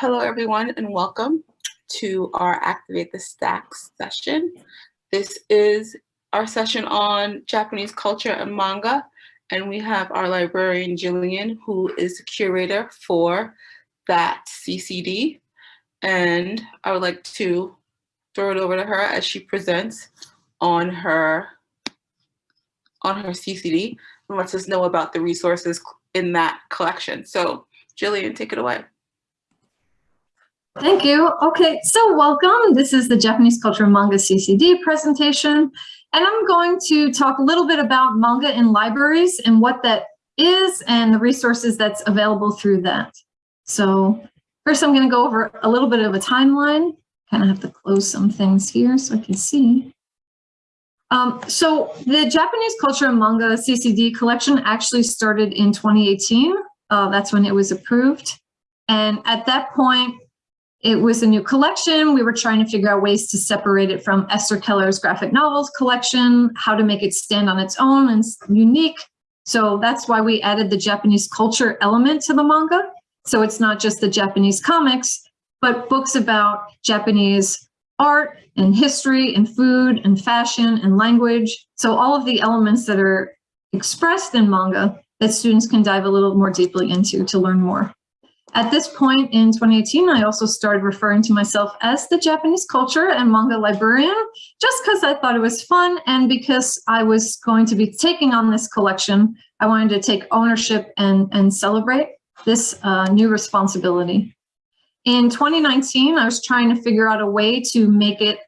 Hello, everyone, and welcome to our Activate the Stacks session. This is our session on Japanese culture and manga, and we have our librarian, Jillian, who is the curator for that CCD. And I would like to throw it over to her as she presents on her on her CCD and lets us know about the resources in that collection. So Jillian, take it away. Thank you. Okay, so welcome. This is the Japanese Culture Manga CCD presentation, and I'm going to talk a little bit about manga in libraries and what that is and the resources that's available through that. So first I'm going to go over a little bit of a timeline. Kind of have to close some things here so I can see. Um, so the Japanese Culture and Manga CCD collection actually started in 2018. Uh, that's when it was approved. And at that point, it was a new collection. We were trying to figure out ways to separate it from Esther Keller's graphic novels collection, how to make it stand on its own and unique. So that's why we added the Japanese culture element to the manga. So it's not just the Japanese comics, but books about Japanese art and history and food and fashion and language. So all of the elements that are expressed in manga that students can dive a little more deeply into to learn more. At this point in 2018, I also started referring to myself as the Japanese culture and manga librarian, just because I thought it was fun and because I was going to be taking on this collection, I wanted to take ownership and, and celebrate this uh, new responsibility. In 2019, I was trying to figure out a way to make it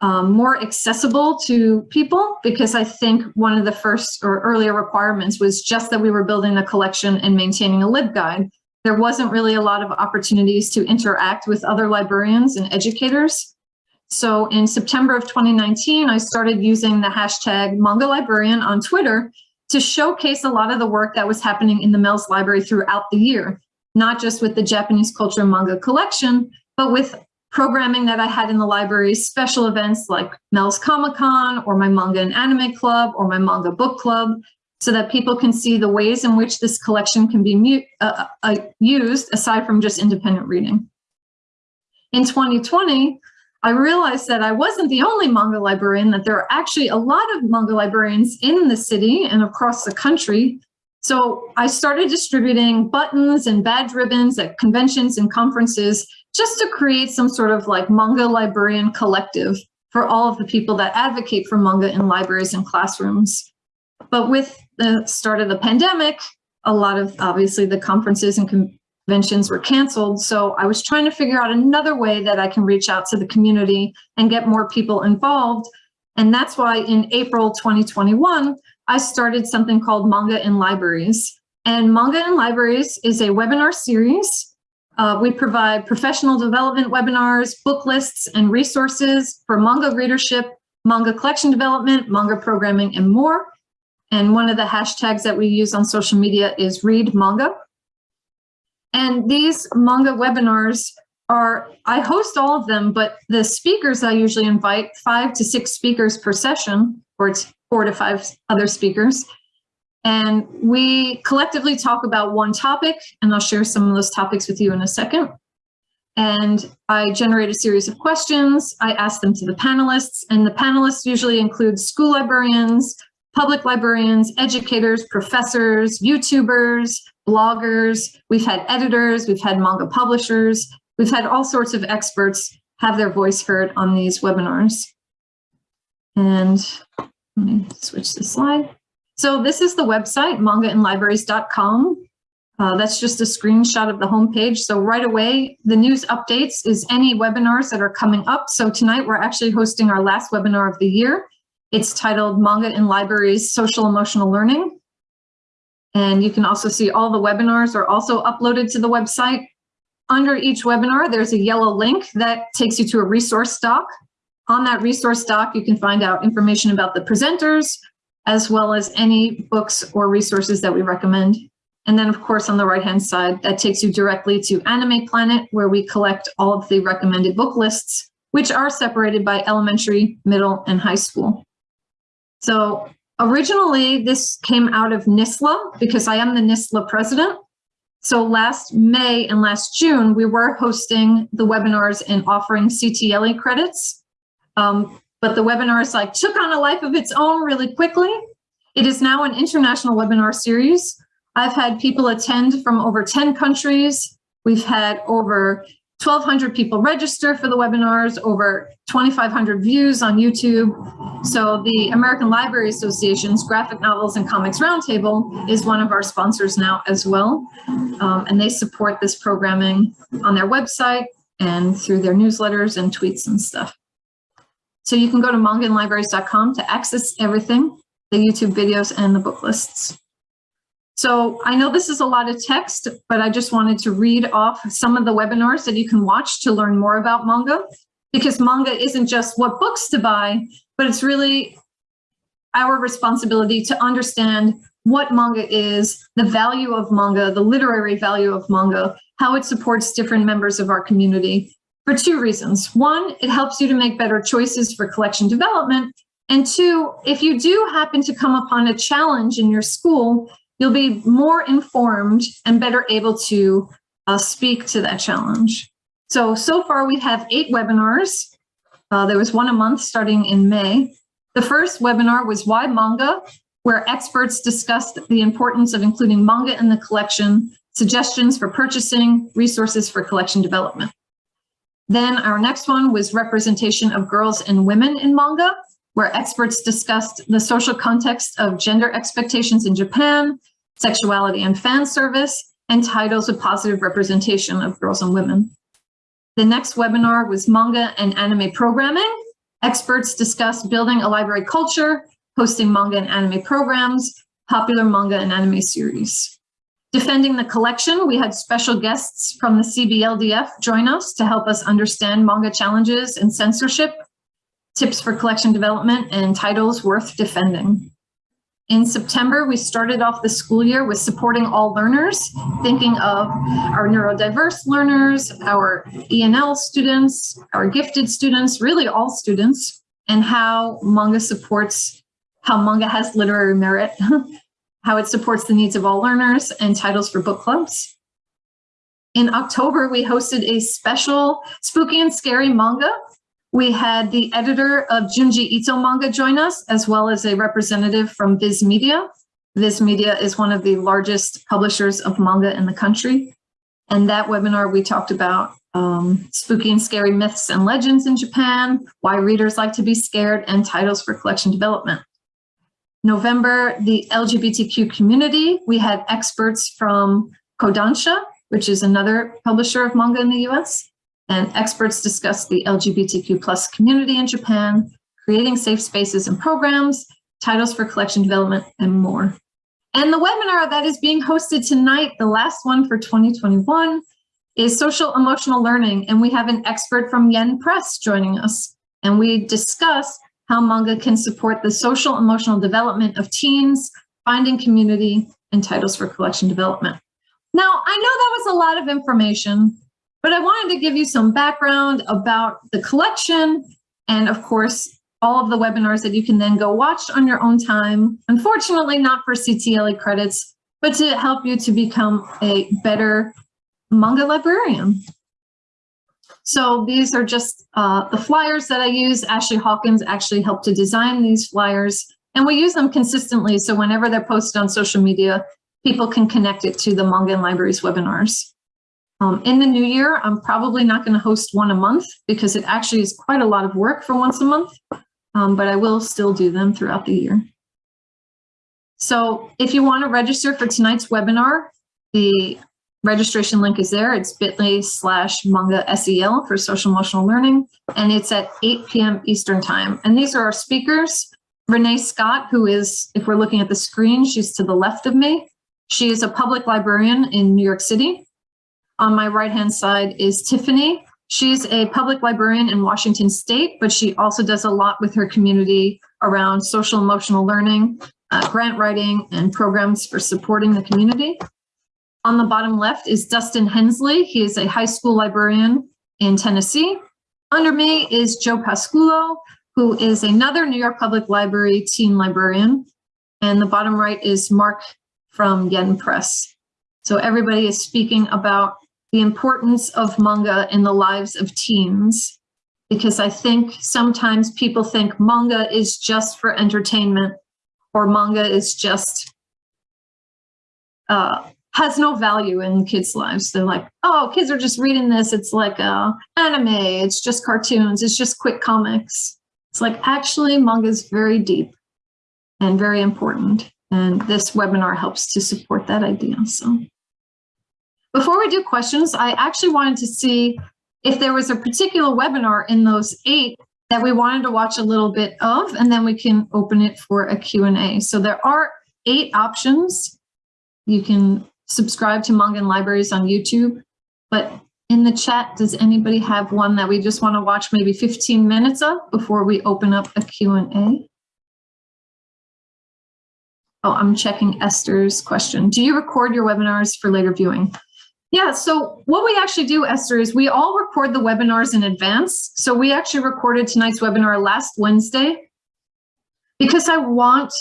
um, more accessible to people because I think one of the first or earlier requirements was just that we were building a collection and maintaining a LibGuide there wasn't really a lot of opportunities to interact with other librarians and educators. So in September of 2019, I started using the hashtag manga librarian on Twitter to showcase a lot of the work that was happening in the Mel's library throughout the year, not just with the Japanese culture manga collection, but with programming that I had in the library, special events like Mel's Comic Con or my manga and anime club or my manga book club, so that people can see the ways in which this collection can be uh, uh, used aside from just independent reading. In 2020, I realized that I wasn't the only manga librarian, that there are actually a lot of manga librarians in the city and across the country. So I started distributing buttons and badge ribbons at conventions and conferences just to create some sort of like manga librarian collective for all of the people that advocate for manga in libraries and classrooms. But with the start of the pandemic, a lot of obviously the conferences and conventions were canceled. So I was trying to figure out another way that I can reach out to the community and get more people involved. And that's why in April 2021, I started something called Manga in Libraries. And Manga in Libraries is a webinar series. Uh, we provide professional development webinars, book lists, and resources for manga readership, manga collection development, manga programming, and more. And one of the hashtags that we use on social media is read manga. And these manga webinars are, I host all of them, but the speakers I usually invite, five to six speakers per session, or it's four to five other speakers. And we collectively talk about one topic, and I'll share some of those topics with you in a second. And I generate a series of questions. I ask them to the panelists, and the panelists usually include school librarians, public librarians, educators, professors, YouTubers, bloggers. We've had editors, we've had manga publishers, we've had all sorts of experts have their voice heard on these webinars. And let me switch the slide. So this is the website, mangainlibraries.com. Uh, that's just a screenshot of the homepage. So right away, the news updates is any webinars that are coming up. So tonight we're actually hosting our last webinar of the year. It's titled Manga in Libraries, Social Emotional Learning. And you can also see all the webinars are also uploaded to the website. Under each webinar, there's a yellow link that takes you to a resource doc. On that resource doc, you can find out information about the presenters, as well as any books or resources that we recommend. And then of course, on the right-hand side, that takes you directly to Anime Planet, where we collect all of the recommended book lists, which are separated by elementary, middle, and high school. So originally this came out of NISLA because I am the NISLA president. So last May and last June, we were hosting the webinars and offering CTLE credits. Um, but the webinars like took on a life of its own really quickly. It is now an international webinar series. I've had people attend from over 10 countries. We've had over 1,200 people register for the webinars, over 2,500 views on YouTube. So the American Library Association's Graphic Novels and Comics Roundtable is one of our sponsors now as well. Um, and they support this programming on their website and through their newsletters and tweets and stuff. So you can go to mangainlibraries.com to access everything, the YouTube videos and the book lists. So I know this is a lot of text, but I just wanted to read off some of the webinars that you can watch to learn more about manga, because manga isn't just what books to buy, but it's really our responsibility to understand what manga is, the value of manga, the literary value of manga, how it supports different members of our community for two reasons. One, it helps you to make better choices for collection development. And two, if you do happen to come upon a challenge in your school, you'll be more informed and better able to uh, speak to that challenge. So, so far we have eight webinars. Uh, there was one a month starting in May. The first webinar was Why Manga, where experts discussed the importance of including manga in the collection, suggestions for purchasing, resources for collection development. Then our next one was representation of girls and women in manga, where experts discussed the social context of gender expectations in Japan, sexuality and fan service, and titles with positive representation of girls and women. The next webinar was manga and anime programming. Experts discussed building a library culture, hosting manga and anime programs, popular manga and anime series. Defending the collection, we had special guests from the CBLDF join us to help us understand manga challenges and censorship, tips for collection development, and titles worth defending. In September, we started off the school year with supporting all learners, thinking of our neurodiverse learners, our ENL students, our gifted students, really all students, and how manga supports, how manga has literary merit, how it supports the needs of all learners, and titles for book clubs. In October, we hosted a special spooky and scary manga we had the editor of Junji Ito manga join us, as well as a representative from Viz Media. Viz Media is one of the largest publishers of manga in the country. And that webinar, we talked about um, spooky and scary myths and legends in Japan, why readers like to be scared, and titles for collection development. November, the LGBTQ community, we had experts from Kodansha, which is another publisher of manga in the US, and experts discuss the LGBTQ plus community in Japan, creating safe spaces and programs, titles for collection development, and more. And the webinar that is being hosted tonight, the last one for 2021, is social emotional learning. And we have an expert from Yen Press joining us. And we discuss how manga can support the social emotional development of teens, finding community, and titles for collection development. Now, I know that was a lot of information, but I wanted to give you some background about the collection and of course, all of the webinars that you can then go watch on your own time. Unfortunately, not for CTLE credits, but to help you to become a better manga librarian. So these are just uh, the flyers that I use. Ashley Hawkins actually helped to design these flyers and we use them consistently. So whenever they're posted on social media, people can connect it to the Manga in Libraries webinars. Um, in the new year, I'm probably not going to host one a month because it actually is quite a lot of work for once a month, um, but I will still do them throughout the year. So if you want to register for tonight's webinar, the registration link is there. It's bit.ly slash manga SEL for social emotional learning, and it's at 8 p.m. Eastern time. And these are our speakers. Renee Scott, who is, if we're looking at the screen, she's to the left of me. She is a public librarian in New York City. On my right-hand side is Tiffany. She's a public librarian in Washington State, but she also does a lot with her community around social emotional learning, uh, grant writing, and programs for supporting the community. On the bottom left is Dustin Hensley. He is a high school librarian in Tennessee. Under me is Joe Pasculo, who is another New York Public Library teen librarian. And the bottom right is Mark from Yen Press. So everybody is speaking about the importance of manga in the lives of teens. Because I think sometimes people think manga is just for entertainment or manga is just uh, has no value in kids' lives. They're like, oh, kids are just reading this. It's like uh, anime. It's just cartoons. It's just quick comics. It's like actually manga is very deep and very important. And this webinar helps to support that idea. So before we do questions, I actually wanted to see if there was a particular webinar in those eight that we wanted to watch a little bit of, and then we can open it for a Q&A. So there are eight options. You can subscribe to Manga in Libraries on YouTube, but in the chat, does anybody have one that we just want to watch maybe 15 minutes of before we open up a Q&A? Oh, I'm checking Esther's question. Do you record your webinars for later viewing? Yeah, so what we actually do, Esther, is we all record the webinars in advance. So we actually recorded tonight's webinar last Wednesday because I want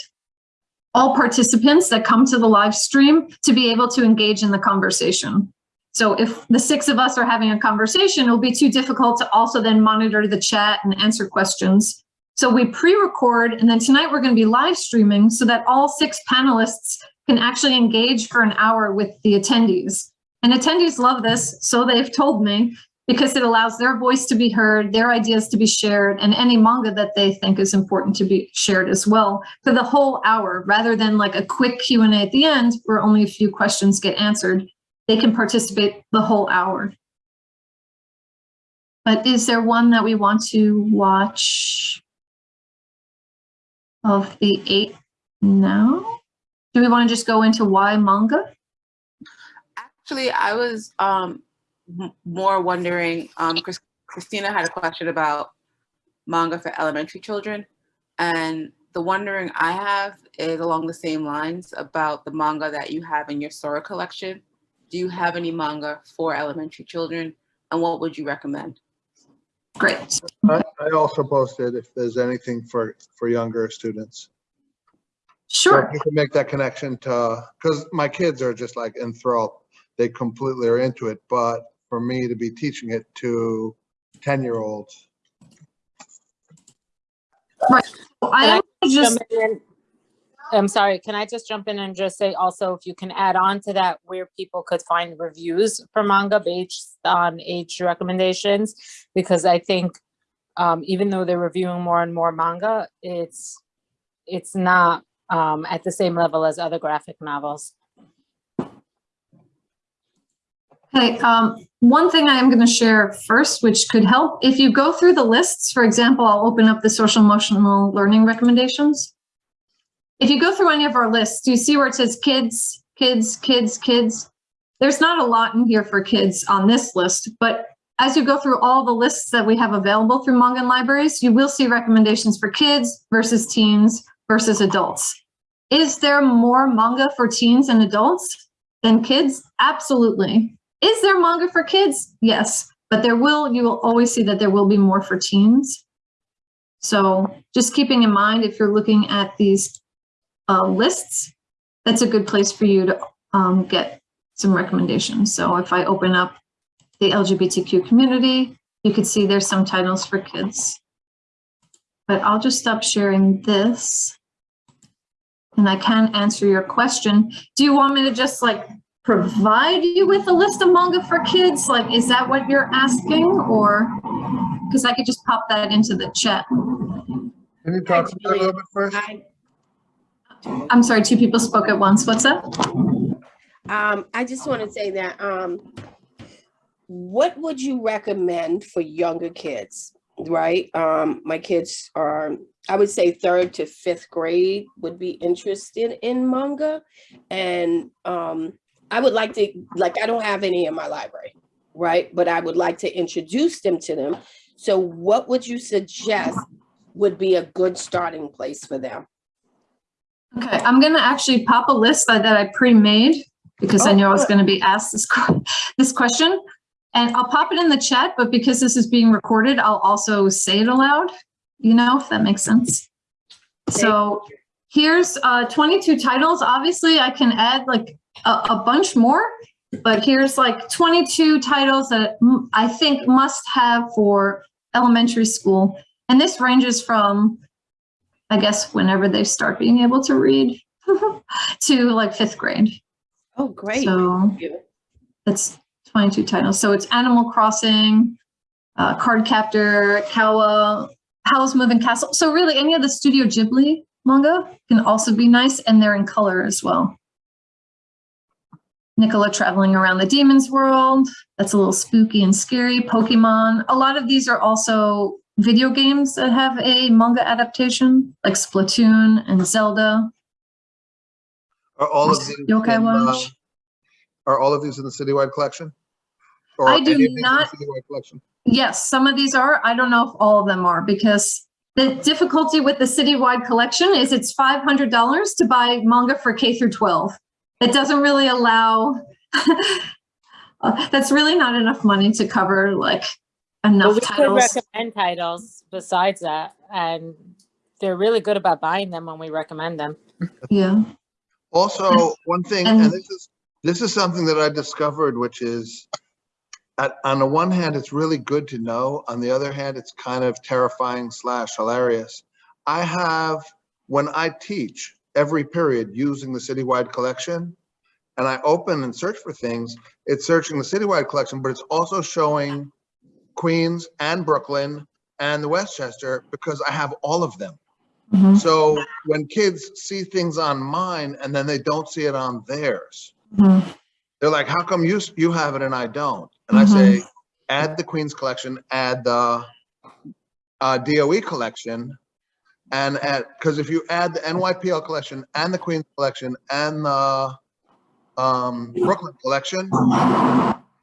all participants that come to the live stream to be able to engage in the conversation. So if the six of us are having a conversation, it'll be too difficult to also then monitor the chat and answer questions. So we pre-record and then tonight we're going to be live streaming so that all six panelists can actually engage for an hour with the attendees. And attendees love this, so they've told me, because it allows their voice to be heard, their ideas to be shared, and any manga that they think is important to be shared as well for the whole hour, rather than like a quick Q&A at the end where only a few questions get answered. They can participate the whole hour. But is there one that we want to watch of the eight now? Do we want to just go into why manga? Actually, I was um, more wondering, um, Chris, Christina had a question about manga for elementary children. And the wondering I have is along the same lines about the manga that you have in your Sora collection. Do you have any manga for elementary children? And what would you recommend? Great. I I also posted if there's anything for, for younger students. Sure. if You can make that connection to, because my kids are just like enthralled. They completely are into it, but for me to be teaching it to 10-year-olds, I am just. I'm sorry, can I just jump in and just say also if you can add on to that where people could find reviews for manga based on age recommendations? Because I think um, even though they're reviewing more and more manga, it's it's not um, at the same level as other graphic novels. Okay, um, one thing I am going to share first, which could help, if you go through the lists, for example, I'll open up the social emotional learning recommendations. If you go through any of our lists, do you see where it says kids, kids, kids, kids? There's not a lot in here for kids on this list, but as you go through all the lists that we have available through Manga in Libraries, you will see recommendations for kids versus teens versus adults. Is there more manga for teens and adults than kids? Absolutely. Is there manga for kids? Yes, but there will, you will always see that there will be more for teens. So just keeping in mind, if you're looking at these uh, lists, that's a good place for you to um, get some recommendations. So if I open up the LGBTQ community, you could see there's some titles for kids. But I'll just stop sharing this. And I can answer your question. Do you want me to just like provide you with a list of manga for kids? Like, is that what you're asking or? Because I could just pop that into the chat. can you talk to me a little bit first? I, I'm sorry, two people spoke at once. What's up? um, I just want to say that, um, what would you recommend for younger kids, right? Um, my kids are, I would say third to fifth grade would be interested in manga. And, um, I would like to, like, I don't have any in my library, right? But I would like to introduce them to them. So what would you suggest would be a good starting place for them? Okay, I'm gonna actually pop a list that, that I pre-made because I Oh, knew I was gonna be asked this, this question. And I'll pop it in the chat, but because this is being recorded, I'll also say it aloud, you know, if that makes sense. So here's uh, 22 titles. Obviously, I can add like a, a bunch more, but here's like 22 titles that I think must have for elementary school. And this ranges from, I guess, whenever they start being able to read to like fifth grade. Oh, great. So that's 22 titles. So it's Animal Crossing, uh, Card Captor, Kawa, Howl's Moving Castle. So really any of the Studio Ghibli manga can also be nice and they're in color as well. Nicola traveling around the demon's world. That's a little spooky and scary. Pokemon. A lot of these are also video games that have a manga adaptation, like Splatoon and Zelda. Are all of these? Yokai in, uh, Are all of these in the citywide collection? Or I do any of these in the not- Citywide collection? Yes, some of these are. I don't know if all of them are because the difficulty with the citywide collection is it's $500 to buy manga for K through 12. It doesn't really allow, uh, that's really not enough money to cover like But enough we could titles. recommend titles besides that, and they're really good about buying them when we recommend them. Yeah. Also, one thing, And- and this is, this is something that I discovered, which is, at, on the one hand, it's really good to know. On the other hand, it's kind of terrifying slash hilarious. I have, when I teach every period using the citywide collection, and I open and search for things, it's searching the citywide collection, but it's also showing Queens and Brooklyn and the Westchester because I have all of them. Mhm, So when kids see things on mine and then they don't see it on theirs, mhm. they're like, how come you, you have it and I don't? And I say, add the Queens collection, add the uh, DOE collection. And add, because if you add the NYPL collection and the Queens collection and the um, Brooklyn collection,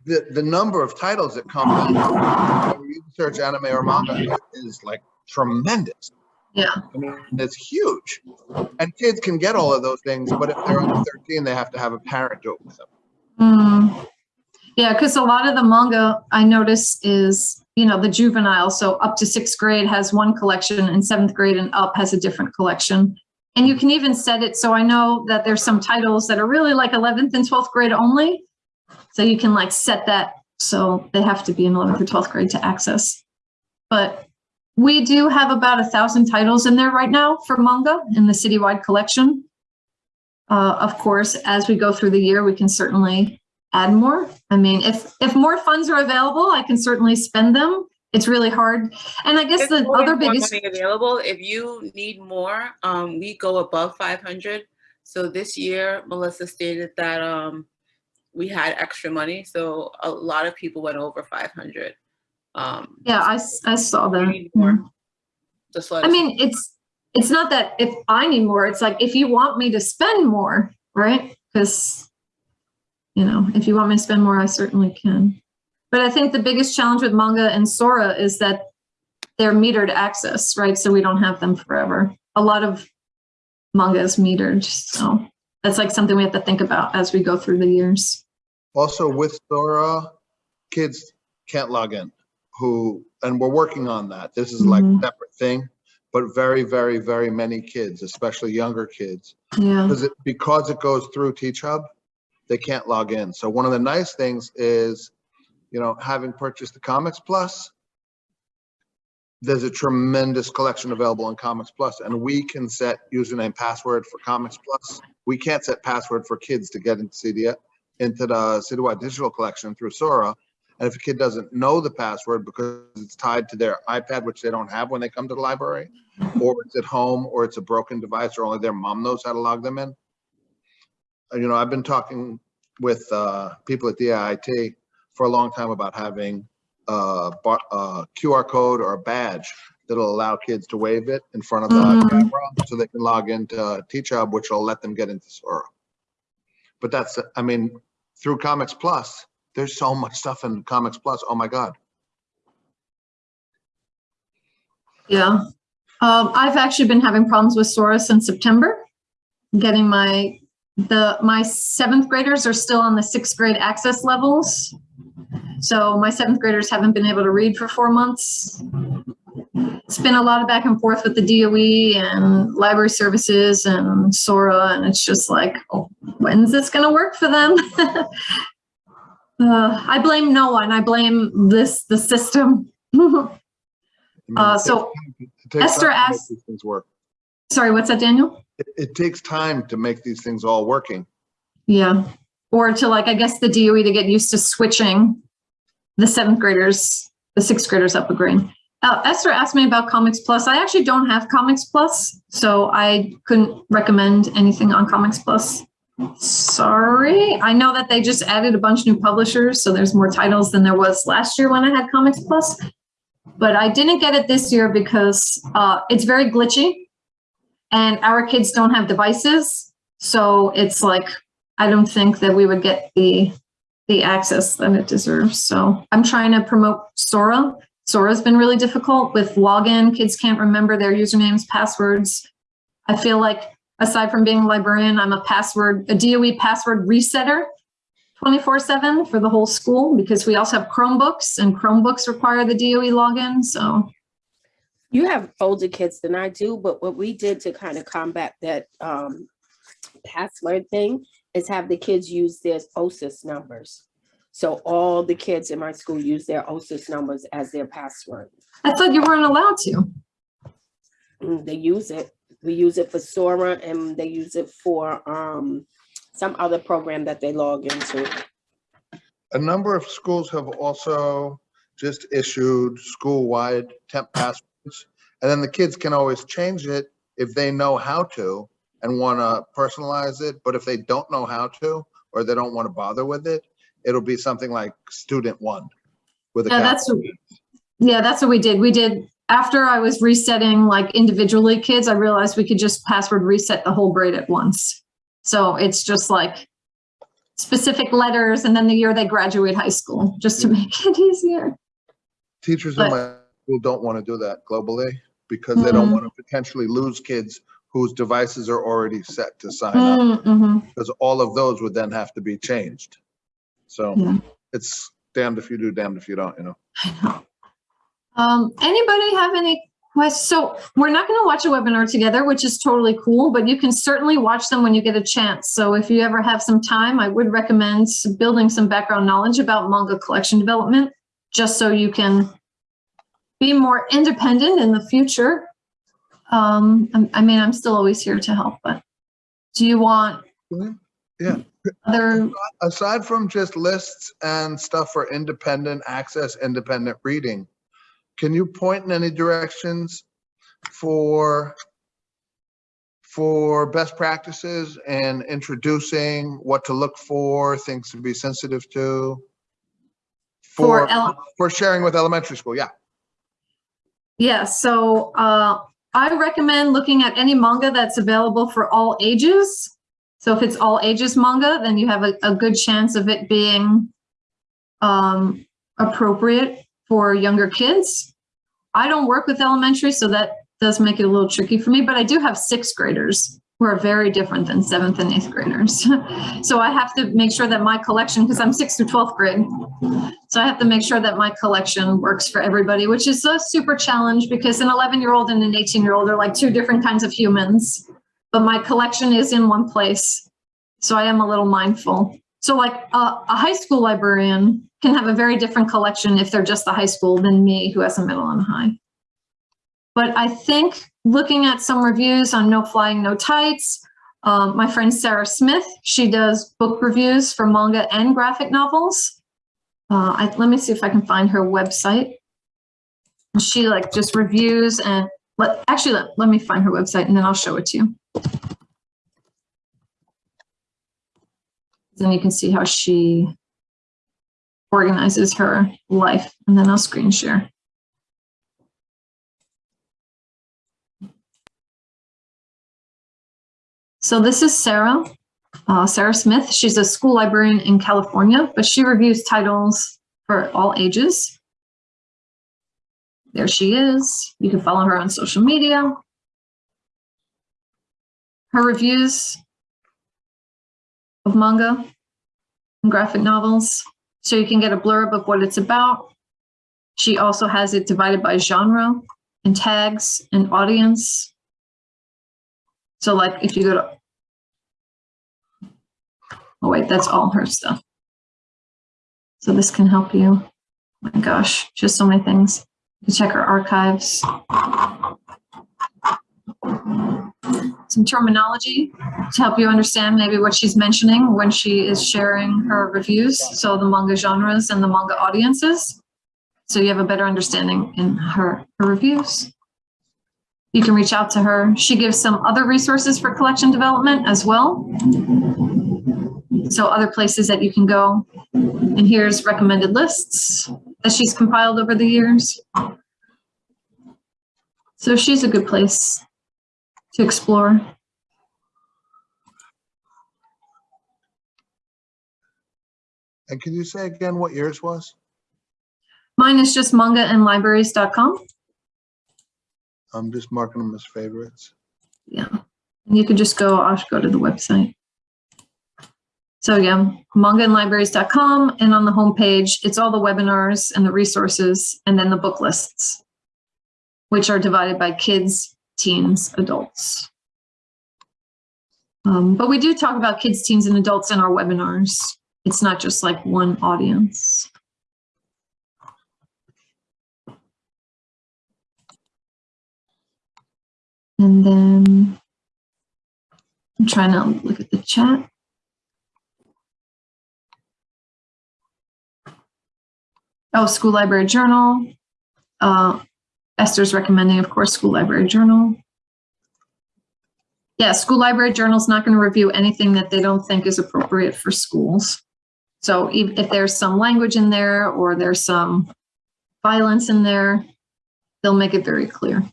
the, the number of titles that come in, when you search anime or manga is like tremendous. Yeah. I mean, it's huge. And kids can get all of those things, but if they're under 13, they have to have a parent do it with them. Mm. Yeah, because a lot of the manga I notice is, you know, the juvenile. So up to sixth grade has one collection and seventh grade and up has a different collection. And you can even set it, so I know that there's some titles that are really like 11th and 12th grade only. So you can like set that, so they have to be in 11th or 12th grade to access. But we do have about a thousand titles in there right now for manga in the citywide collection. Uh, of course, as we go through the year, we can certainly add more. I mean, if, if more funds are available, I can certainly spend them. It's really hard. And I guess There's the other biggest, money Available, if you need more, um, we go above five hundred. So this year, Melissa stated that, um, we had extra money, so a lot of people went over five hundred. Um, yeah, I, I saw that. more, Just let I mean, it's, it's not that if I need more, it's like if you want me to spend more, right? Because, you know, if you want me to spend more, I certainly can. But I think the biggest challenge with manga and Sora is that they're metered access, right? So we don't have them forever. A lot of manga is metered, so that's like something we have to think about as we go through the years. Also with Sora, kids can't log in who, and we're working on that. This is like a Mhm. separate thing, but very, very, very many kids, especially younger kids, Yeah. because it, because it goes through Teach Hub, they can't log in. So one of the nice things is, you know, having purchased the Comics Plus, there's a tremendous collection available in Comics Plus, and we can set username password for Comics Plus. We can't set password for kids to get into CD, into the citywide digital collection through Sora. And if a kid doesn't know the password because it's tied to their iPad, which they don't have when they come to the library, or it's at home, or it's a broken device, or only their mom knows how to log them in. You know, I've been talking with uh, people at DIIT for a long time about having a bar- a QR code or a badge that'll allow kids to wave it in front of the Mhm. camera so they can log into Teach Hub, which will let them get into Sora. But that's, I mean, through Comics Plus, there's so much stuff in Comics Plus. Oh my God. Yeah. Um, I've actually been having problems with Sora since September. Getting my, the, my seventh graders are still on the sixth grade access levels. So my seventh graders haven't been able to read for four months. It's been a lot of back and forth with the DOE and library services and Sora, and it's just like, oh, when's this going to work for them? uh, I blame no one. I blame this, the system. Uh, so time to- it takes Esther asked- Things work. Sorry, what's that, Daniel? It, it takes time to make these things all working. Yeah. Or to like, I guess the DOE to get used to switching the seventh graders, the sixth graders up a grade. Uh, Esther asked me about Comics Plus. I actually don't have Comics Plus, so I couldn't recommend anything on Comics Plus. Sorry. I know that they just added a bunch of new publishers, so there's more titles than there was last year when I had Comics Plus. But I didn't get it this year because uh, it's very glitchy and our kids don't have devices. So it's like I don't think that we would get the the access that it deserves. So I'm trying to promote Sora. Sora's been really difficult with login. Kids can't remember their usernames, passwords. I feel like aside from being a librarian, I'm a password, a DOE password resetter 24 seven for the whole school because we also have Chromebooks and Chromebooks require the DOE login. So You have older kids than I do, but what we did to kind of combat that um password thing is have the kids use their OSIS numbers. So all the kids in my school use their OSIS numbers as their password. I thought you weren't allowed to. Mm, They use it. We use it for Sora and they use it for um some other program that they log into. A number of schools have also just issued school-wide temp passwords. And then the kids can always change it if they know how to and want to personalize it. But if they don't know how to, or they don't want to bother with it, it'll be something like student one with a Yeah, that's, what- yeah, that's what we did. We did, after I was resetting like individually kids, I realized we could just password reset the whole grade at once. So it's just like specific letters and then the year they graduate high school, just to make it easier. Teachers in my school don't want to do that globally because they don't Mhm. want to potentially lose kids whose devices are already set to sign up. Mhm. because all of those would then have to be changed. So Yeah. it's damned if you do, damned if you don't, you know? I know. Um, anybody have any questions? So we're not going to watch a webinar together, which is totally cool, but you can certainly watch them when you get a chance. So if you ever have some time, I would recommend building some background knowledge about manga collection development, just so you can be more independent in the future. Um, I mean, I'm still always here to help, but do you want Yeah. other, Aside from just lists and stuff for independent access, independent reading, can you point in any directions for for best practices and introducing what to look for, things to be sensitive to? For For, for sharing with elementary school, yeah. Yeah, so uh, I recommend looking at any manga that's available for all ages. So if it's all ages manga, then you have a, a good chance of it being um, appropriate for younger kids. I don't work with elementary, so that does make it a little tricky for me, but I do have sixth graders who are very different than seventh and eighth graders. so I have to make sure that my collection, because I'm sixth to 12th grade, so I have to make sure that my collection works for everybody, which is a super challenge because an 11 year old and an 18 year old are like two different kinds of humans, but my collection is in one place. So I am a little mindful. So like a, a high school librarian can have a very different collection if they're just the high school than me who has a middle and high. But I think looking at some reviews on No Flying, No Tights, um, my friend Sarah Smith, she does book reviews for manga and graphic novels. Uh, I, let me see if I can find her website. She like just reviews and let, actually, let, let me find her website and then I'll show it to you. Then you can see how she organizes her life and then I'll screen share. So this is Sarah uh, Sarah Smith. She's a school librarian in California, but she reviews titles for all ages. There she is. You can follow her on social media. Her reviews of manga and graphic novels, so you can get a blurb of what it's about. She also has it divided by genre and tags and audience. So like if you go to Oh wait, that's all her stuff. So this can help you. Oh my gosh, just so many things. You check her archives. Some terminology to help you understand maybe what she's mentioning when she is sharing her reviews. So the manga genres and the manga audiences. So you have a better understanding in her, her reviews. You can reach out to her. She gives some other resources for collection development as well. So other places that you can go. And here's recommended lists that she's compiled over the years. So she's a good place to explore. And can you say again what yours was? Mine is just mangainlibraries.com. I'm just marking them as favorites. Yeah. And you can just go, I'll go to the website. So yeah, mangainlibraries.com and on the homepage, it's all the webinars and the resources and then the book lists, which are divided by kids, teens, adults. Um, but we do talk about kids, teens, and adults in our webinars. It's not just like one audience. And then I'm trying to look at the chat. Oh, school library journal. Uh, Esther's recommending, of course, school library journal. Yeah, school library journal is not going to review anything that they don't think is appropriate for schools. So if, if there's some language in there or there's some violence in there, they'll make it very clear.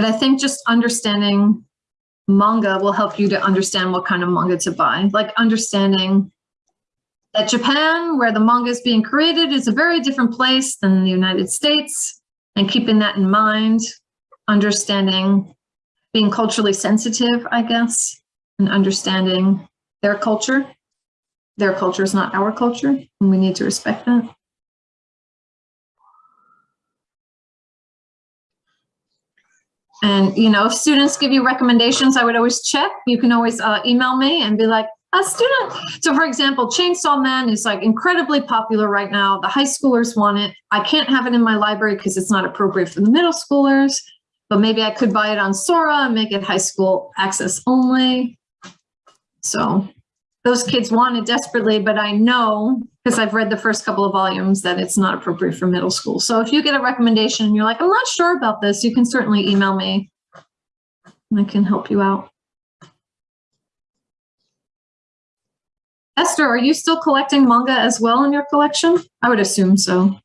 But I think just understanding manga will help you to understand what kind of manga to buy. Like understanding that Japan, where the manga is being created, is a very different place than the United States. And keeping that in mind, understanding, being culturally sensitive, I guess, and understanding their culture. Their culture is not our culture, and we need to respect that. And, you know, if students give you recommendations, I would always check. You can always uh, email me and be like, a student. So for example, Chainsaw Man is like incredibly popular right now. The high schoolers want it. I can't have it in my library because it's not appropriate for the middle schoolers, but maybe I could buy it on Sora and make it high school access only. So those kids want it desperately, but I know because I've read the first couple of volumes that it's not appropriate for middle school. So if you get a recommendation and you're like, I'm not sure about this, you can certainly email me. I can help you out. Esther, are you still collecting manga as well in your collection? I would assume so.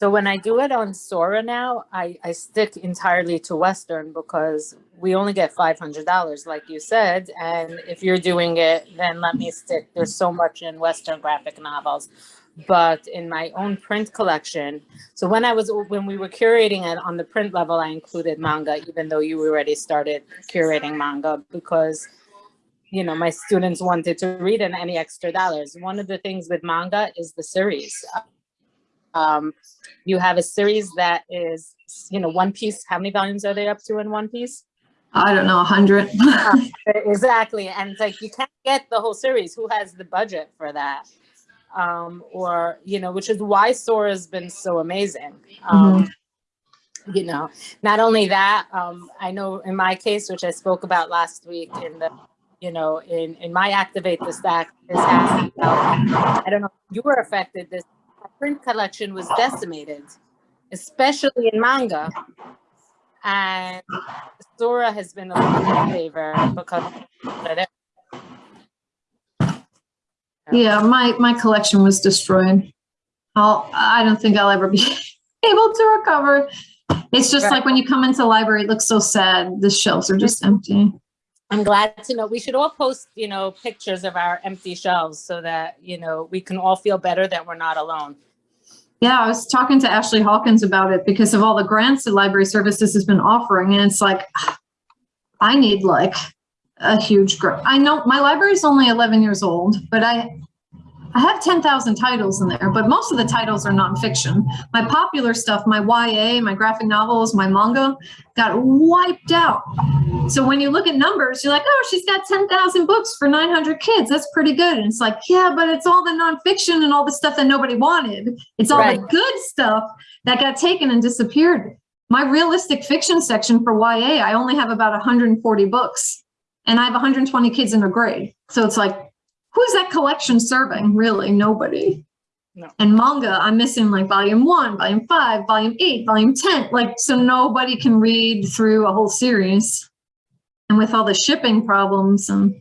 So when I do it on Sora now, I, I stick entirely to Western because we only get $500, like you said. And if you're doing it, then let me stick. There's so much in Western graphic novels. But in my own print collection, so when I was, when we were curating it on the print level, I included manga, even though you already started curating manga because you know, my students wanted to read and any extra dollars. One of the things with manga is the series. Um, you have a series that is, you know, One Piece. How many volumes are they up to in One Piece? I don't know, a hundred. Uh, exactly. And it's like, you can't get the whole series. Who has the budget for that? Um, or, you know, which is why Sora has been so amazing. Um, You know, not only that, um, I know in my case, which I spoke about last week in the you know, in, in my Activate the Stack is about, I don't know if you were affected, this print collection was decimated, especially in manga. And Sora has been a little favor because. Yeah, my, my collection was destroyed. I'll, I don't think I'll ever be able to recover. It's just Right. like when you come into the library, it looks so sad. The shelves are just empty. I'm glad to know, we should all post, you know, pictures of our empty shelves so that, you know, we can all feel better that we're not alone. Yeah, I was talking to Ashley Hawkins about it because of all the grants that Library Services has been offering. And it's like, I need like a huge grant. I know my library is only 11 years old, but I, I have 10,000 titles in there, but most of the titles are nonfiction. My popular stuff, my YA, my graphic novels, my manga got wiped out. So when you look at numbers, you're like, oh, she's got 10,000 books for 900 kids. That's pretty good. And it's like, yeah, but it's all the nonfiction and all the stuff that nobody wanted. It's all the good stuff that got taken and disappeared. My realistic fiction section for YA, I only have about 140 books and I have 120 kids in a grade. So it's like, who's that collection serving? Really, nobody. No. And manga, I'm missing like volume one, volume five, volume eight, volume 10. Like, so nobody can read through a whole series. And with all the shipping problems and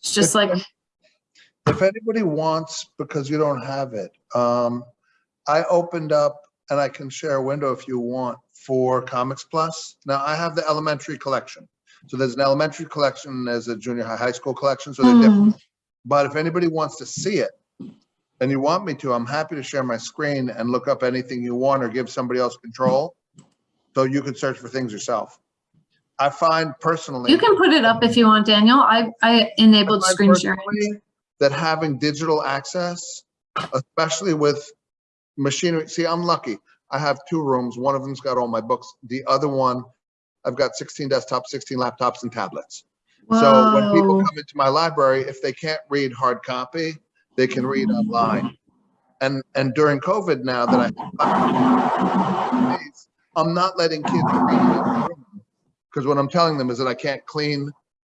it's just like, If anybody wants, because you don't have it, um, I opened up and I can share a window if you want for Comics Plus. Now I have the elementary collection. So there's an elementary collection, and there's a junior high, high school collection, so they're different. But if anybody wants to see it and you want me to, I'm happy to share my screen and look up anything you want or give somebody else control. So you can search for things yourself. I find personally. you can put it up if you want, Daniel. I, I enabled I screen sharing. That having digital access, especially with machinery, see, I'm lucky. I have two rooms. One of them's got all my books. The other one, I've got 16 desktops, 16 laptops and tablets. So when people come into my library, if they can't read hard copy, they can read online. And, and during COVID now that I, I'm not letting kids read in the room. Because what I'm telling them is that I can't clean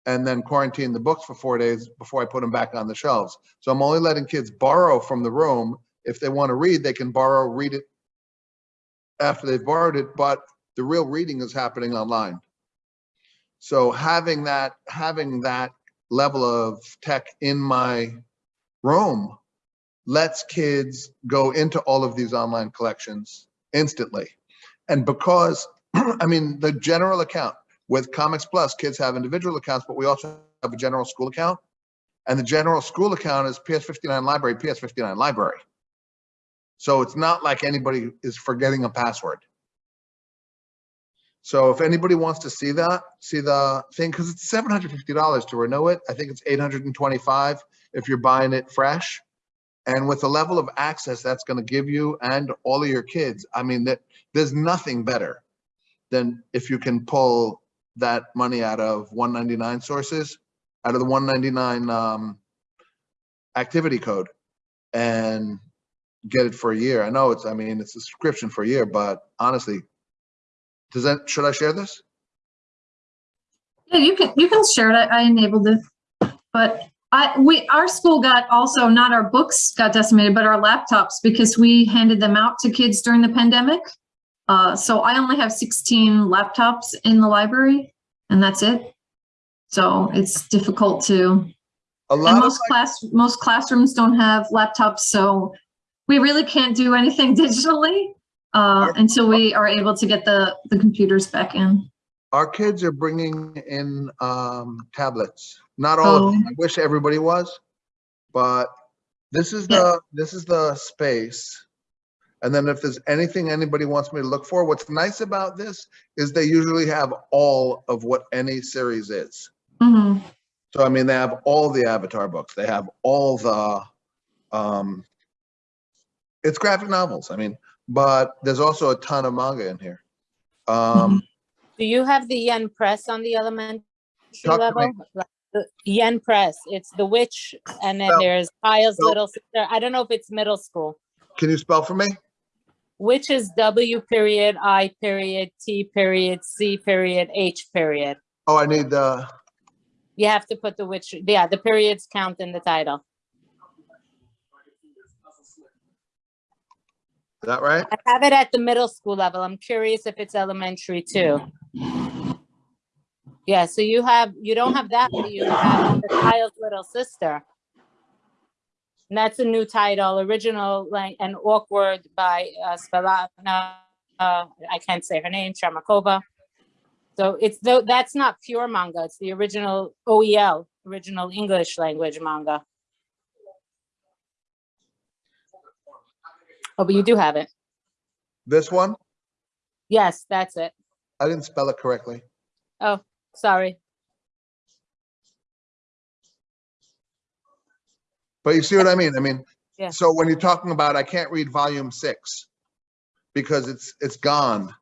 and then quarantine the books for four days before I put them back on the shelves. So I'm only letting kids borrow from the room. If they want to read, they can borrow, read it after they've borrowed it, but the real reading is happening online. So having that, having that level of tech in my room lets kids go into all of these online collections instantly. And because, I mean, the general account with Comics Plus, kids have individual accounts, but we also have a general school account. And the general school account is PS59 library, PS59 library. So it's not like anybody is forgetting a password. So if anybody wants to see that, see the thing, because it's seven hundred fifty dollars to renew it. I think it's eight hundred and twenty-five if you're buying it fresh. And with the level of access that's going to give you and all of your kids, I mean, that there's nothing better than if you can pull that money out of one ninety-nine sources, out of the one ninety-nine um, activity code, and get it for a year. I know it's, I mean, it's a subscription for a year, but honestly, does that, should I share this? Yeah, you can, you can share it. I I enabled it. But I, we, our school got also, not our books got decimated, but our laptops because we handed them out to kids during the pandemic. Uh, so I only have 16 laptops in the library and that's it. So it's difficult to, A and lot of, most class, most classrooms don't have laptops, so we really can't do anything digitally uh, until we are able to get the, the computers back in. our kids are bringing in um, tablets. Not all of them. Oh. I wish everybody was, but this is Yeah. the, this is the space. And then if there's anything anybody wants me to look for, what's nice about this is they usually have all of what any series is. Mhm. So I mean, they have all the Avatar books. They have all the, um, it's graphic novels. I mean, but there's also a ton of manga in here. Um, Do you have the Yen Press on the elementary Talk to me. level? Yen Press, it's The Witch, and then Spell- there's Kyle's spell- Little Sister. I don't know if it's middle school. can you spell for me? Which is W period, I period, T period, C period, H period. Oh, I need the, You have to put the which, yeah, the periods count in the title. Is that right? I have it at the middle school level. I'm curious if it's elementary too. Yeah, so you have, you don't have that, but you have the Kyle's Little Sister. And that's a new title, original like and awkward by uh, Svetlana. Uh, I can't say her name, Shamakova. So it's though that's not pure manga. It's the original OEL, original English language manga. Oh, but you do have it. This one? Yes, that's it. I didn't spell it correctly. Oh, sorry. But you see what I mean? I mean, Yeah. so when you're talking about, I can't read volume six because it's, it's gone.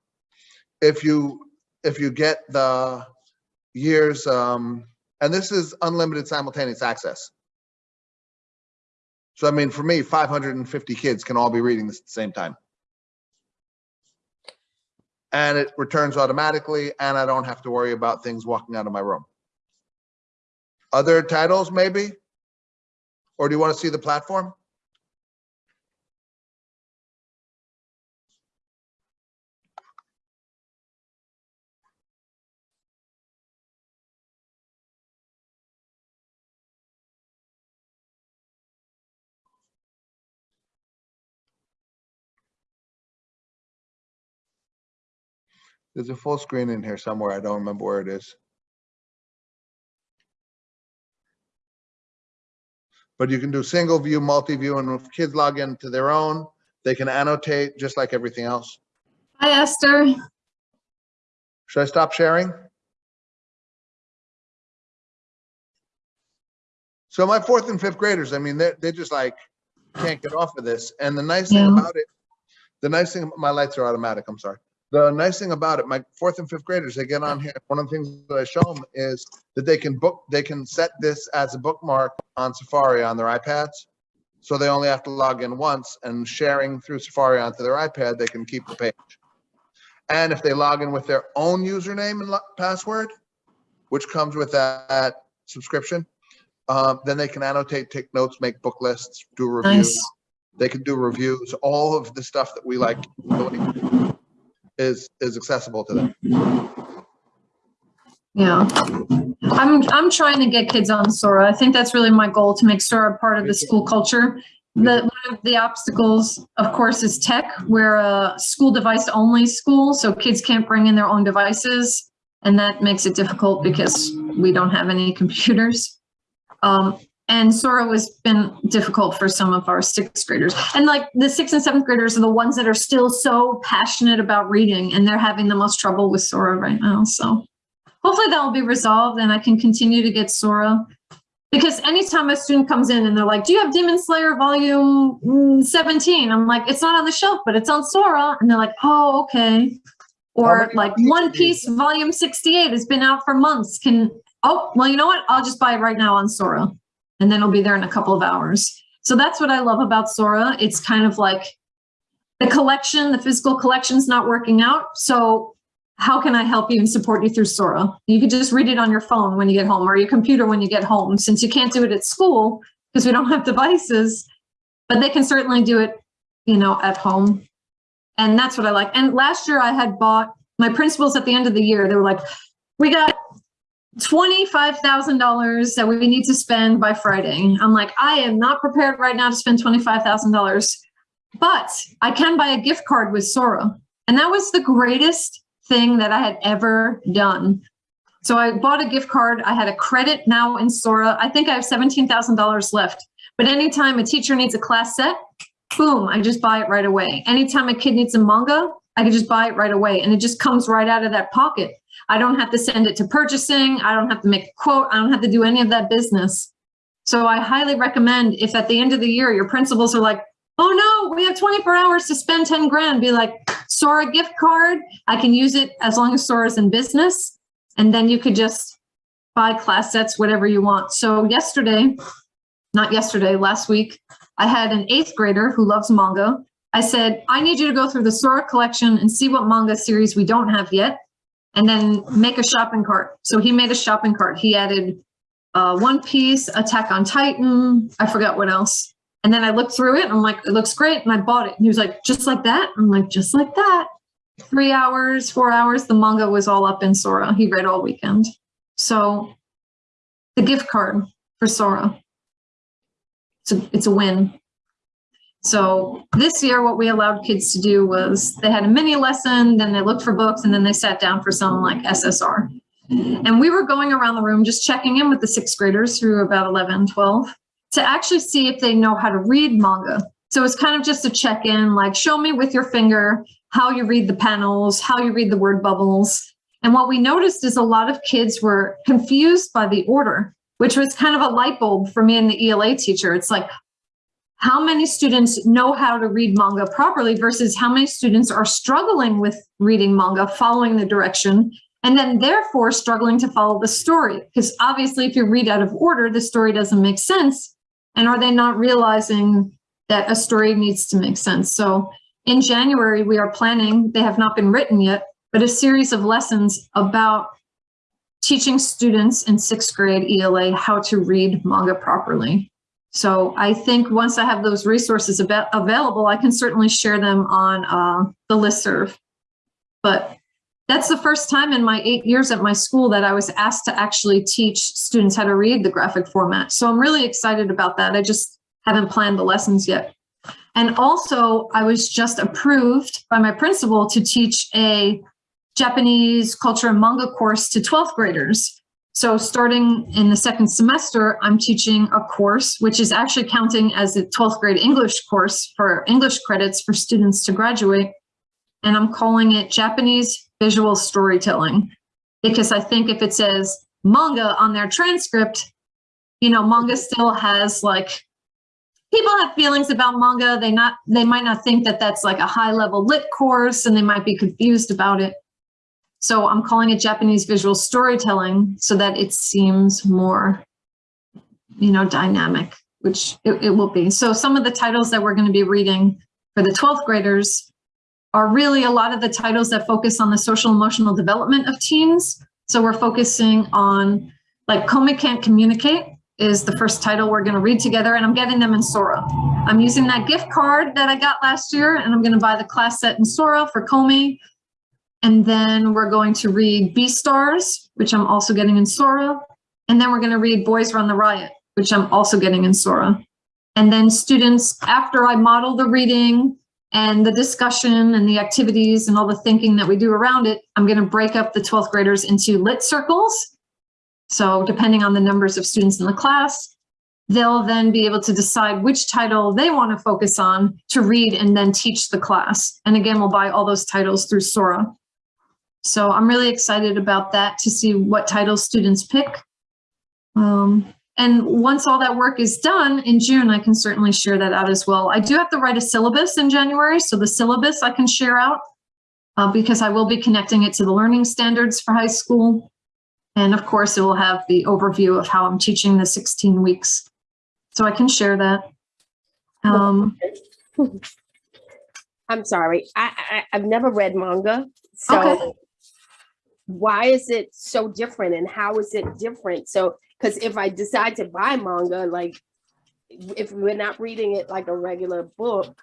If you, if you get the years, um, and this is unlimited simultaneous access. So I mean, for me, 550 kids can all be reading this at the same time. And it returns automatically and I don't have to worry about things walking out of my room. Other titles, maybe? Or do you want to see the platform? There's a full screen in here somewhere. I don't remember where it is. But you can do single view, multi-view, and if kids log into their own, they can annotate just like everything else. Hi, Esther. Should I stop sharing? So my fourth and fifth graders, I mean, they're, they're just like, can't get off of this. And the nice thing about it, the nice thing, my lights are automatic, I'm sorry. The nice thing about it, my fourth and fifth graders, they get on here. One of the things that I show them is that they can book, they can set this as a bookmark on Safari on their iPads. So they only have to log in once and sharing through Safari onto their iPad, they can keep the page. And if they log in with their own username and password, which comes with that subscription, um, then they can annotate, take notes, make book lists, do reviews. Nice. They can do reviews. All of the stuff that we like doing is is accessible to them. Yeah. I'm, I'm trying to get kids on Sora. I think that's really my goal to make Sora part of the school culture. The, one of the obstacles, of course, is tech. We're a school device only school, so kids can't bring in their own devices. And that makes it difficult because we don't have any computers. Um, and Sora has been difficult for some of our sixth graders. And like the sixth and seventh graders are the ones that are still so passionate about reading and they're having the most trouble with Sora right now, so hopefully that will be resolved and I can continue to get Sora. Because anytime a student comes in and they're like, do you have Demon Slayer volume mm, 17? I'm like, it's not on the shelf, but it's on Sora. And they're like, oh, okay. Or like One Piece volume 68 has been out for months. Can, oh, well, you know what? I'll just buy it right now on Sora. And then it'll be there in a couple of hours. So that's what I love about Sora. It's kind of like the collection, the physical collection's not working out. So how can I help you and support you through Sora? You could just read it on your phone when you get home or your computer when you get home, since you can't do it at school because we don't have devices, but they can certainly do it, you know, at home. And that's what I like. And last year I had bought my principals at the end of the year, they were like, we got $25,000 that we need to spend by Friday. I'm like, I am not prepared right now to spend $25,000, but I can buy a gift card with Sora. And that was the greatest thing that I had ever done. So I bought a gift card. I had a credit now in Sora. I think I have $17,000 left. But anytime a teacher needs a class set, boom, I just buy it right away. Anytime a kid needs a manga, I can just buy it right away. And it just comes right out of that pocket. I don't have to send it to purchasing. I don't have to make a quote. I don't have to do any of that business. So I highly recommend if at the end of the year, your principals are like, oh no, we have 24 hours to spend 10 grand, be like, Sora gift card. I can use it as long as Sora's in business. And then you could just buy class sets, whatever you want. So yesterday, not yesterday, last week, I had an eighth grader who loves manga. I said, I need you to go through the Sora collection and see what manga series we don't have yet, and then make a shopping cart. So he made a shopping cart. He added uh, One Piece, Attack on Titan, I forgot what else. And then I looked through it. I'm like, it looks great. And I bought it. And he was like, just like that? I'm like, just like that. Three hours, four hours. The manga was all up in Sora. He read all weekend. So the gift card for Sora. It's a, it's a win. So this year, what we allowed kids to do was they had a mini lesson, then they looked for books, and then they sat down for some like SSR. And we were going around the room just checking in with the sixth graders through about 11, 12 to actually see if they know how to read manga. So it's kind of just a check in, like show me with your finger how you read the panels, how you read the word bubbles. And what we noticed is a lot of kids were confused by the order. which was kind of a light bulb for me and the ELA teacher. It's like, how many students know how to read manga properly versus how many students are struggling with reading manga, following the direction, and then therefore struggling to follow the story. Because obviously, if you read out of order, the story doesn't make sense. And are they not realizing that a story needs to make sense? So in January, we are planning, they have not been written yet, but a series of lessons about teaching students in sixth grade ELA how to read manga properly. So I think once I have those resources av available, I can certainly share them on uh, the listserv. But that's the first time in my eight years at my school that I was asked to actually teach students how to read the graphic format. So I'm really excited about that. I just haven't planned the lessons yet. And also, I was just approved by my principal to teach a Japanese culture and manga course to 12th graders. So starting in the second semester, I'm teaching a course, which is actually counting as a 12th grade English course for English credits for students to graduate. And I'm calling it Japanese visual storytelling, because I think if it says manga on their transcript, you know, manga still has like, people have feelings about manga. They not, they might not think that that's like a high level lit course and they might be confused about it. So I'm calling it Japanese visual storytelling so that it seems more, you know, dynamic, which it, it will be. So some of the titles that we're going to be reading for the 12th graders are really a lot of the titles that focus on the social emotional development of teens. So we're focusing on like Komi Can't Communicate is the first title we're going to read together and I'm getting them in Sora. I'm using that gift card that I got last year and I'm going to buy the class set in Sora for Komi. And then we're going to read Beastars, which I'm also getting in Sora. And then we're going to read Boys Run the Riot, which I'm also getting in Sora. And then students, after I model the reading and the discussion and the activities and all the thinking that we do around it, I'm going to break up the 12th graders into lit circles. So depending on the numbers of students in the class, they'll then be able to decide which title they want to focus on to read and then teach the class. And again, we'll buy all those titles through Sora. So I'm really excited about that to see what titles students pick. Um, and once all that work is done in June, I can certainly share that out as well. I do have to write a syllabus in January, so the syllabus I can share out uh, because I will be connecting it to the learning standards for high school. And of course, it will have the overview of how I'm teaching the 16 weeks. So I can share that. Um, I'm sorry. I, I I've never read manga, so Okay. Why is it so different, and how is it different? So, because if I decide to buy manga, like if we're not reading it like a regular book,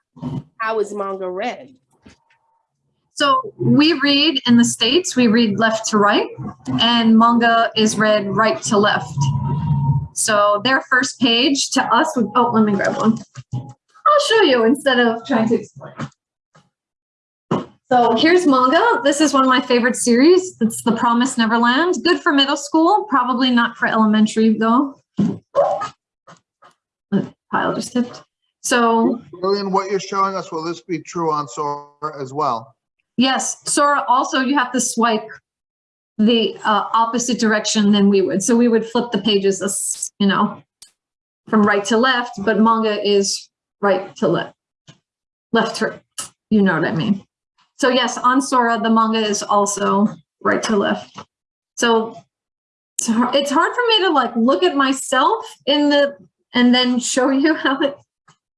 how is manga read? So we read in the States, we read left to right, and manga is read right to left. So their first page to us would, oh, let me grab one. I'll show you instead of trying to explain. So here's manga. This is one of my favorite series. It's The Promised Neverland. Good for middle school, probably not for elementary though. The Pile just tipped. So Lillian, what you're showing us, will this be true on Sora as well? Yes, Sora, also you have to swipe the uh, opposite direction than we would. So we would flip the pages, you know, from right to left, but manga is right to left, left to, you know what I mean. So yes, on Sora, the manga is also right to left. So it's hard, for me to like look at myself in the, and then show you how it,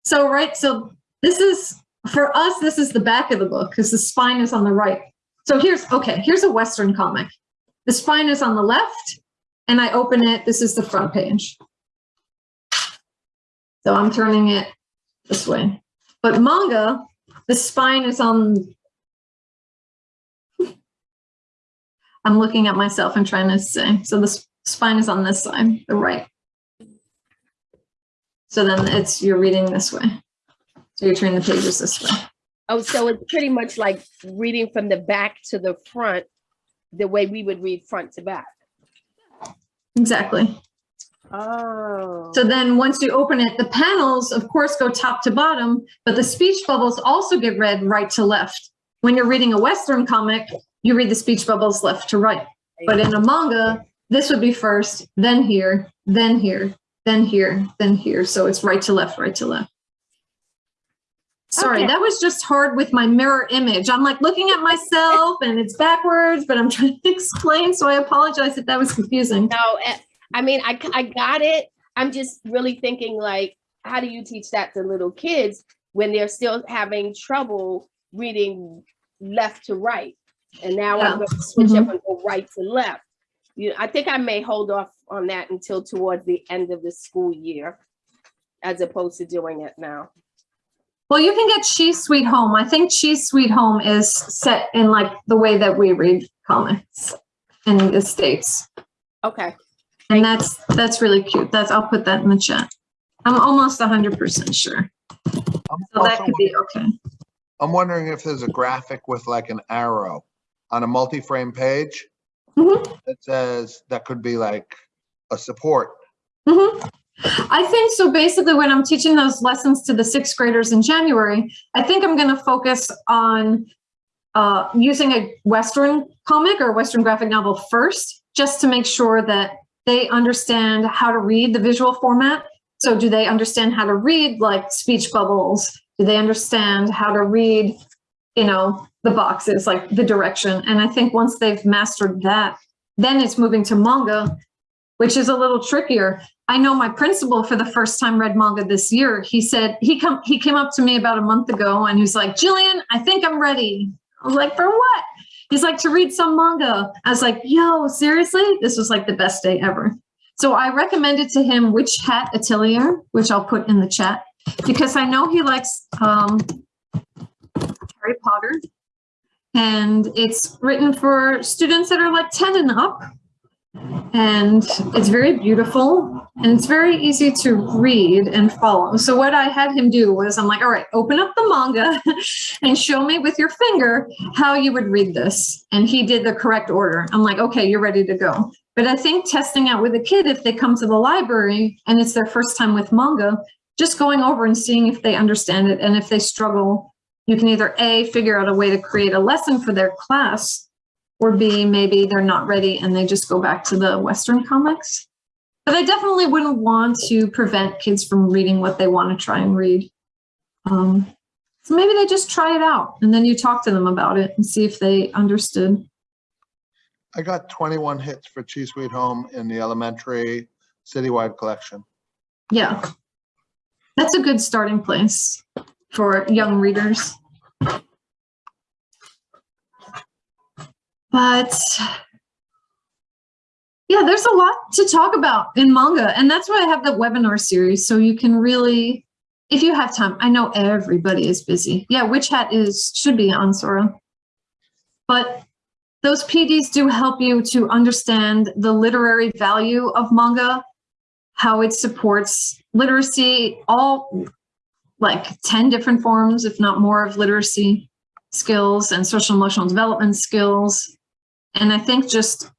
so right, so this is for us, this is the back of the book because the spine is on the right. So here's, okay, here's a Western comic. The spine is on the left and I open it, this is the front page. So I'm turning it this way. But manga, the spine is on, I'm looking at myself and trying to say, so the spine is on this side, the right. So then it's, you're reading this way. So you're turning the pages this way. Oh, so it's pretty much like reading from the back to the front, the way we would read front to back. Exactly. Oh. So then once you open it, the panels, of course, go top to bottom, but the speech bubbles also get read right to left. When you're reading a Western comic, you read the speech bubbles left to right. But in a manga, this would be first, then here, then here, then here, then here. So it's right to left, right to left. Sorry, Okay. that was just hard with my mirror image. I'm like looking at myself and it's backwards, but I'm trying to explain. So I apologize if that was confusing. No, eh, I mean, I, I got it. I'm just really thinking like, how do you teach that to little kids when they're still having trouble reading left to right? And now Yeah. I'm going to switch up mm-hmm. and go right to left. You, I think I may hold off on that until towards the end of the school year, as opposed to doing it now. Well, you can get Chi's Sweet Home. I think Chi's Sweet Home is set in like the way that we read comics in the States. Okay, And that's, that's really cute. That's, I'll put that in the chat. I'm almost hundred percent sure. I'm So that could be okay. I'm wondering if there's a graphic with like an arrow on a multi-frame page Mhm. that says, that could be like a support. Mhm. I think so. Basically, when I'm teaching those lessons to the sixth graders in January, I think I'm going to focus on uh, using a Western comic or Western graphic novel first, just to make sure that they understand how to read the visual format. So, do they understand how to read like speech bubbles? Do they understand how to read, you know, the boxes, like the direction? And I think once they've mastered that, then it's moving to manga, which is a little trickier. I know my principal for the first time read manga this year. He said he come he came up to me about a month ago and he's like, Jillian, I think I'm ready. I was like, for what? He's like to read some manga. I was like, yo, seriously? This was like the best day ever. So I recommended to him Witch Hat Atelier, which I'll put in the chat, because I know he likes um, Harry Potter. And it's written for students that are like 10 and up and it's very beautiful and it's very easy to read and follow. So what I had him do was I'm like, all right, open up the manga and show me with your finger how you would read this. And he did the correct order. I'm like, okay, you're ready to go. But I think testing out with a kid, if they come to the library and it's their first time with manga, just going over and seeing if they understand it. And if they struggle, you can either A, figure out a way to create a lesson for their class or B, maybe they're not ready and they just go back to the Western comics. But I definitely wouldn't want to prevent kids from reading what they want to try and read. Um, so maybe they just try it out and then you talk to them about it and see if they understood. I got 21 hits for Chi's Sweet Home in the elementary citywide collection. Yeah. That's a good starting place for young readers. But yeah, there's a lot to talk about in manga. And that's why I have the webinar series. So you can really, if you have time, I know everybody is busy. Yeah, Witch Hat is, should be on Sora. But those PDs do help you to understand the literary value of manga, how it supports literacy, all like 10 different forms, if not more, of literacy skills and social emotional development skills. And I think just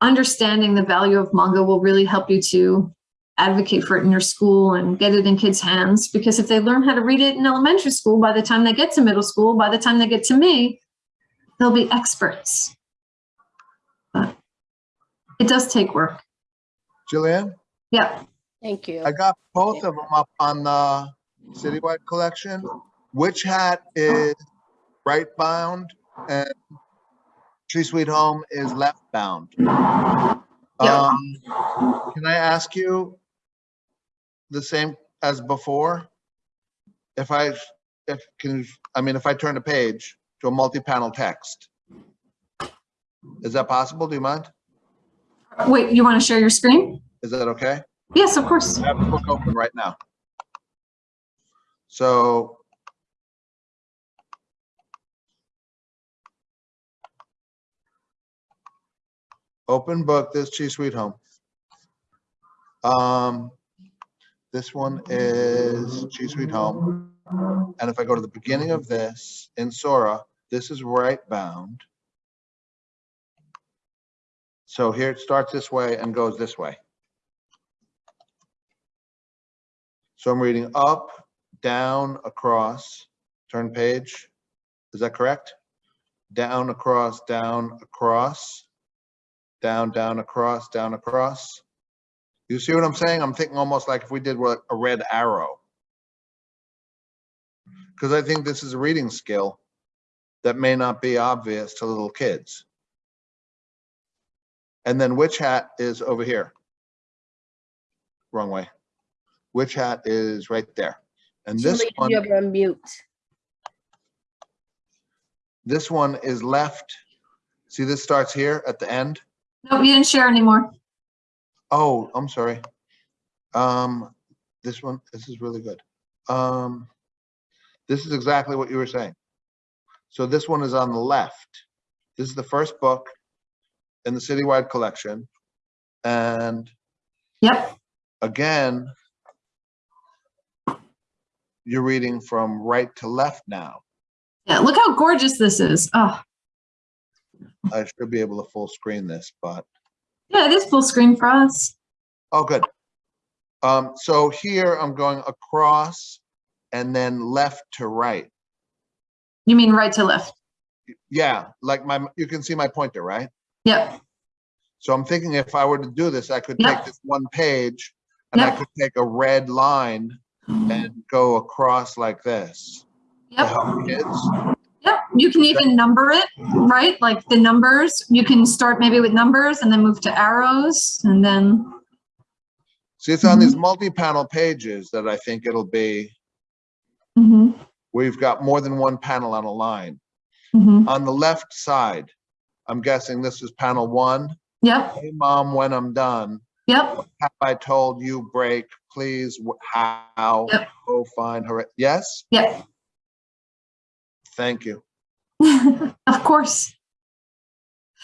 understanding the value of manga will really help you to advocate for it in your school and get it in kids' hands. Because if they learn how to read it in elementary school, by the time they get to middle school, by the time they get to me, they'll be experts. But it does take work. Jillian, Yeah. Thank you. I got both of them up on the citywide collection. Witch Hat is right bound and Chi's Sweet Home is left bound. Yeah. Um, can I ask you the same as before? If I, if, can, I mean, if I turn a page to a multi-panel text, is that possible? Do you mind? Wait, you want to share your screen? Is that okay? Yes, of course. I have the book open right now. So. Open book, this Chi's Sweet Home. Um, this one is Chi's Sweet Home. And if I go to the beginning of this in Sora, this is right bound. So here it starts this way and goes this way. So I'm reading up, down, across, turn page. Is that correct? Down, across, down, across, down, down, across, down, across. You see what I'm saying? I'm thinking almost like if we did what a red arrow. Because I think this is a reading skill that may not be obvious to little kids. And then Witch Hat is over here? Wrong way. Witch Hat is right there? And this Julie, one, you have on mute. this one is left. See, this starts here at the end. No, you didn't share anymore. Oh, I'm sorry. Um, this one, this is really good. Um, this is exactly what you were saying. So this one is on the left. This is the first book in the citywide collection. And Yep, again, you're reading from right to left now. yeah, look how gorgeous this is. Oh, I should be able to full screen this, but, yeah, it is full screen for us. oh, good. Um, so here I'm going across and then left to right. You mean right to left? Yeah, like my, you can see my pointer, right? Yep, So I'm thinking if I were to do this, I could Yep. take this one page and I could take a red line and go across like this yep, kids. yep. You can even number it, right? Like the numbers, you can start maybe with numbers and then move to arrows and then, See, it's on Mm-hmm. these multi-panel pages that I think it'll be, mhm, where you've got more than one panel on a line. mhm. On the left side, I'm guessing this is panel one. Yep, Hey, mom, when I'm done, yep, have I told you break, please, how, Yep. oh, fine, hooray. Yes, yep. thank you. Of course.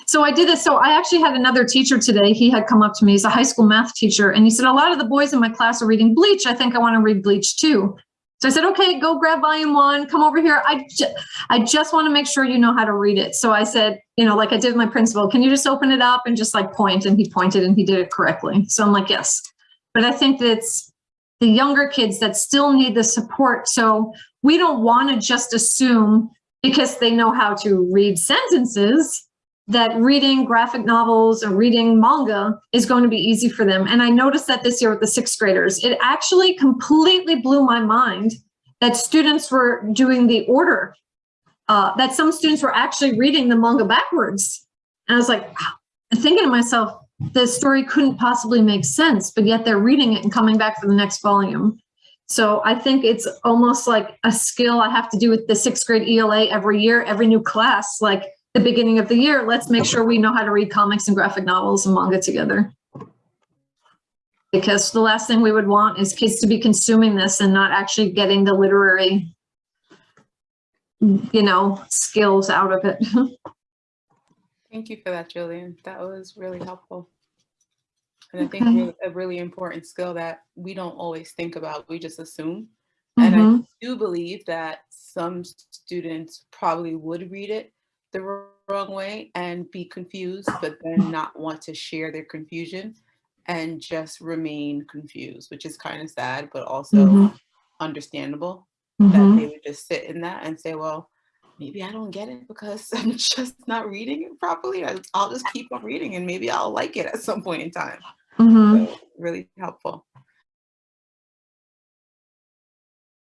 So I did this. So I actually had another teacher today. He had come up to me. He's a high school math teacher. And he said, a lot of the boys in my class are reading Bleach. I think I want to read Bleach too. So I said, okay, go grab volume one, come over here. I, ju- I just want to make sure you know how to read it. So I said, you know, like I did my principal, can you just open it up and just like point? And he pointed and he did it correctly. So I'm like, yes. But I think that's the younger kids that still need the support. So we don't want to just assume because they know how to read sentences that reading graphic novels or reading manga is going to be easy for them. And I noticed that this year with the sixth graders, it actually completely blew my mind that students were doing the order, uh, that some students were actually reading the manga backwards. And I was like. Thinking to myself, the story couldn't possibly make sense, but yet they're reading it and coming back for the next volume. So I think it's almost like a skill I have to do with the sixth grade ELA every year, every new class, like the beginning of the year, let's make sure we know how to read comics and graphic novels and manga together. Because the last thing we would want is kids to be consuming this and not actually getting the literary, you know, skills out of it. Thank you for that, Jillian. That was really helpful. And I think Okay. a really important skill that we don't always think about, we just assume. And Mhm. I do believe that some students probably would read it the wrong way and be confused, but then not want to share their confusion and just remain confused, which is kind of sad, but also Mhm. understandable that Mhm. they would just sit in that and say, well, maybe I don't get it because I'm just not reading it properly. I'll just keep on reading and maybe I'll like it at some point in time. Mhm. So really helpful.